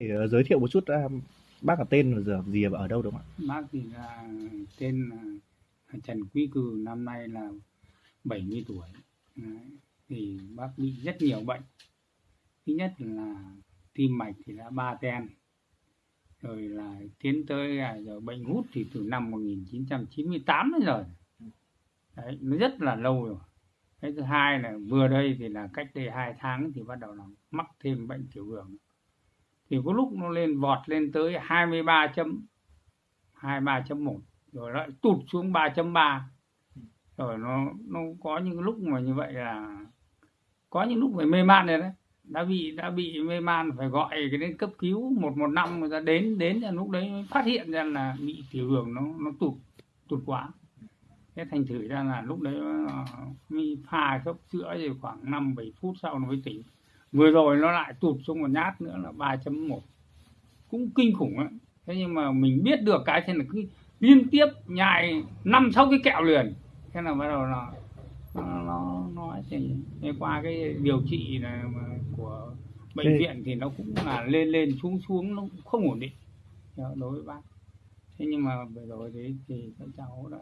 Thì uh, giới thiệu một chút uh, bác là tên là giờ gì và ở đâu đúng không ạ? bác thì là tên là Trần Quý Cừ năm nay là 70 tuổi. Đấy. thì bác bị rất nhiều bệnh. Thứ nhất là tim mạch thì đã ba ten. Rồi là tiến tới là rồi bệnh hút thì từ năm 1998 đến giờ. Đấy nó rất là lâu rồi. Cái thứ hai là vừa đây thì là cách đây hai tháng thì bắt đầu là mắc thêm bệnh tiểu đường thì có lúc nó lên vọt lên tới 23 chấm 23.1 rồi lại tụt xuống 3.3 rồi nó nó có những lúc mà như vậy là có những lúc phải mê man rồi đấy. Đã bị đã bị mê man phải gọi cái đến cấp cứu 115 người ta đến đến là lúc đấy mới phát hiện ra là bị tiểu đường nó nó tụt tụt quá. Thế thành thử ra là lúc đấy ờ, mới pha cốc sữa thì khoảng 5 7 phút sau nó mới tỉnh vừa rồi nó lại tụt xuống một nhát nữa là 3.1 cũng kinh khủng ấy. thế nhưng mà mình biết được cái thế là cứ liên tiếp nhai năm sáu cái kẹo liền. Thế là bắt đầu là nó nó nó thì qua cái điều trị mà của bệnh Thế- viện thì nó cũng là lên lên xuống xuống nó cũng không ổn định. Đối với bác. Thế nhưng mà vừa rồi đấy thì các cháu đã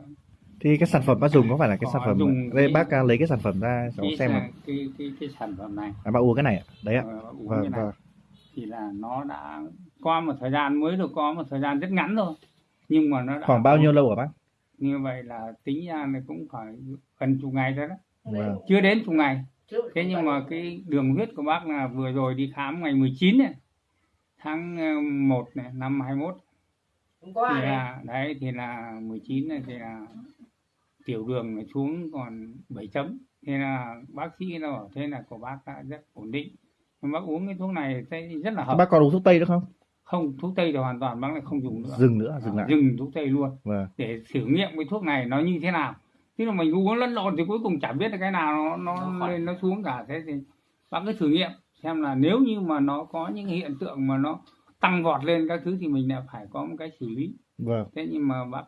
Thì cái sản phẩm bác dùng có phải là cái Có sản phẩm dùng đây cái- bác à, lấy cái sản phẩm ra cháu cái, xem là cái, cái cái sản phẩm này À, bác uống cái này ạ. Đấy ạ. ờ, uống Vâng cái này vâng. thì là nó đã qua một thời gian mới được có một thời gian rất ngắn thôi nhưng mà nó đã Khoảng bao nhiêu lâu hả bác? như vậy là tính ra là cũng phải gần chục ngày rồi đó Vâng. chưa đến chục ngày thế nhưng mà cái đường huyết của bác là vừa rồi đi khám ngày 19 này tháng ờ, 1 này năm 21 Hôm qua thì này, là đấy. thì là 19 này thì là tiểu đường nó xuống còn 7 chấm. Thế là bác sĩ nó bảo thế là của bác đã rất ổn định. Nhưng bác uống cái thuốc này thấy rất là hợp. Bác còn uống thuốc tây nữa không? không thuốc tây thì hoàn toàn bác lại không dùng nữa. Dừng nữa, dừng À, lại. dừng thuốc tây luôn. Vâng. để thử nghiệm cái thuốc này nó như thế nào. Thế là mình uống lẫn lộn thì cuối cùng chả biết là cái nào nó nó Nó lên nó xuống cả. Thế thì bác cứ thử nghiệm xem là nếu như mà nó có những hiện tượng mà nó tăng vọt lên các thứ thì mình lại phải có một cái xử lý. Vâng. thế nhưng mà bác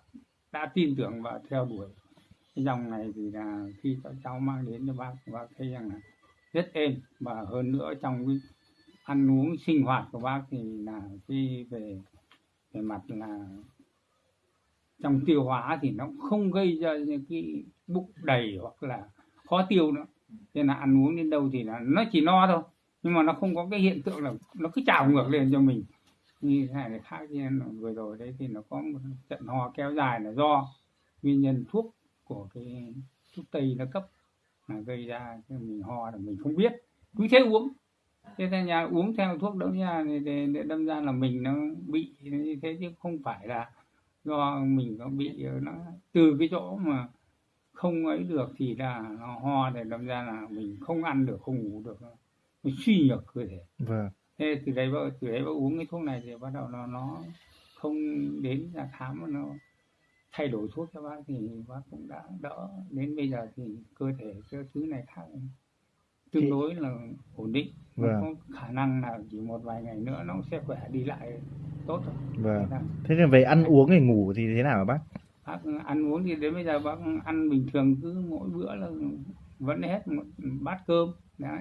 đã tin tưởng và theo đuổi. Cái dòng này thì là khi các cháu mang đến cho bác bác thấy rằng là rất êm. Và hơn nữa trong cái ăn uống sinh hoạt của bác thì là cái về về mặt là trong tiêu hóa thì nó không gây ra những cái bụng đầy hoặc là khó tiêu nữa. Nên là ăn uống đến đâu thì là nó chỉ no thôi. Nhưng mà nó không có cái hiện tượng là nó cứ trào ngược lên cho mình như thế này là khác như vừa rồi đấy thì nó có một trận ho kéo dài là do nguyên nhân thuốc của cái thuốc tây nó cấp là gây ra cho mình ho là mình không biết. Cứ thế uống. Thế ra nhà uống theo thuốc đó nha để, để, đâm ra là mình nó bị như thế chứ không phải là do mình có bị nó từ cái chỗ mà không ấy được thì là nó ho để đâm ra là mình không ăn được không ngủ được. Nó suy nhược cơ thể. Vâng thế từ đấy bác từ đấy bác uống cái thuốc này thì bắt đầu nó nó không đến ra khám mà nó thay đổi thuốc cho bác thì bác cũng đã đỡ đến bây giờ thì cơ thể cái thứ này khác tương Thì- đối là ổn định Vâng. có khả năng là chỉ một vài ngày nữa nó sẽ khỏe đi lại tốt thôi Vâng. Thế là Thế thì về ăn uống thì ngủ thì thế nào hả bác? bác ăn uống thì đến bây giờ bác ăn bình thường cứ mỗi bữa là vẫn hết một bát cơm đấy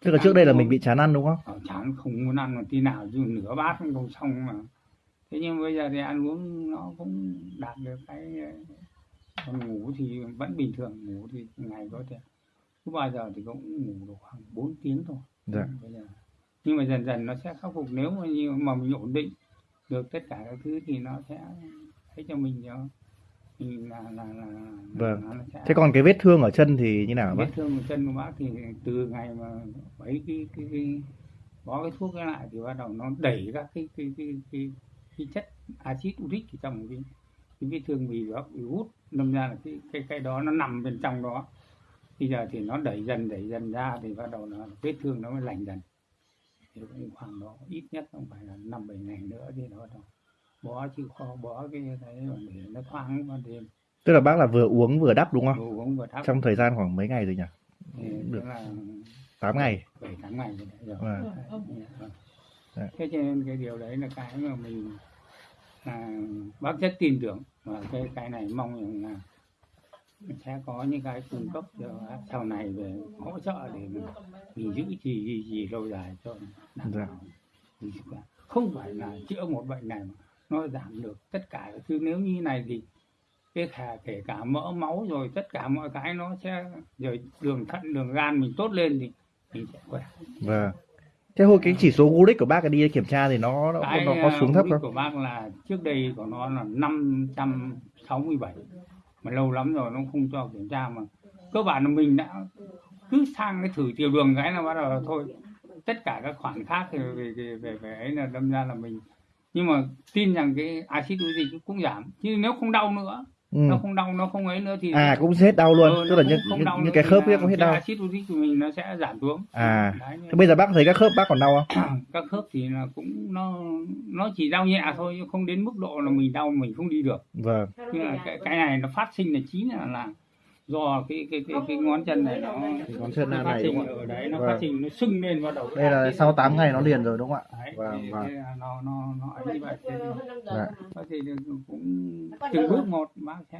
Tức là trước đây là mình bị chán ăn đúng không? ở chán không muốn ăn một tí nào chứ nửa bát cũng không xong mà. Thế nhưng bây giờ thì ăn uống nó cũng đạt được cái còn ngủ thì vẫn bình thường ngủ thì ngày có thể. Cứ bao giờ thì cũng ngủ được khoảng 4 tiếng thôi. Dạ. bây giờ. Nhưng mà dần dần nó sẽ khắc phục nếu mà như mà mình ổn định được tất cả các thứ thì nó sẽ thấy cho mình cho là là là, là Vâng. nó sẽ Thế còn cái vết thương ở chân thì như nào vết bác? thương của chân của bác thì từ ngày mà mấy cái cái, cái bó cái thuốc cái lại thì bắt đầu nó đẩy các cái cái cái cái, cái chất axit uric ở trong cái cái vết thương bị bác bị hút đâm ra là cái cái cái đó nó nằm bên trong đó bây giờ thì nó đẩy dần đẩy dần ra thì bắt đầu là vết thương nó mới lành dần thì cũng khoảng đó ít nhất không phải là năm bảy ngày nữa thì nó bắt đầu bó chịu khó bó cái đấy mà để nó thoáng vào đêm Tức là bác là vừa uống vừa đắp đúng không? đồ uống vừa thắp Trong thời gian khoảng mấy ngày rồi nhỉ? thì được. là 8 ngày. bảy tháng ngày rồi vâng. Dạ. thế cho nên cái điều đấy là cái mà mình là bác rất tin tưởng và cái cái này mong rằng là sẽ có những cái cung cấp cho sau này về hỗ trợ để mình, mình giữ trì gì gì lâu dài cho đảm Dạ. bảo khỏe. không phải là chữa một bệnh này mà nó giảm được tất cả các thứ. Nếu như này thì cái cả kể cả mỡ máu rồi tất cả mọi cái nó sẽ rồi đường thận đường gan mình tốt lên thì mình sẽ khỏe. Vâng. Thế hồi cái chỉ số uric của bác đi kiểm tra thì nó nó, cái nó có xuống thấp không? của bác là trước đây của nó là 567 mà lâu lắm rồi nó không cho kiểm tra mà. Cơ bản là mình đã cứ sang cái thử tiểu đường cái là bắt đầu là thôi. Tất cả các khoản khác thì về về về, về ấy là đâm ra là mình nhưng mà tin rằng cái axit uric cũng giảm chứ nếu không đau nữa ừ. nó không đau nó không ấy nữa thì à cũng hết đau luôn. Ờ, tức là không- đau những nữa cái khớp ấy cũng hết đau. axit uric của mình nó sẽ giảm xuống. À Đấy, bây giờ bác thấy các khớp bác còn đau không? Các khớp thì là cũng nó nó chỉ đau nhẹ thôi chứ không đến mức độ là mình đau mình không đi được. Vâng. Nhưng là cái, cái này nó phát sinh là chính là là do cái cái cái, cái ngón chân này nó Cái ngón chân nó này phát đúng sinh không ạ? ở đấy nó Vâng. phát sinh nó sưng lên bắt đầu đây là sau 8 ngày nó liền rồi đúng không ạ Vâng, vâng. nó nó nó ấy như vậy thế thì- Dạ. thế thì cũng từng bước một bác sẽ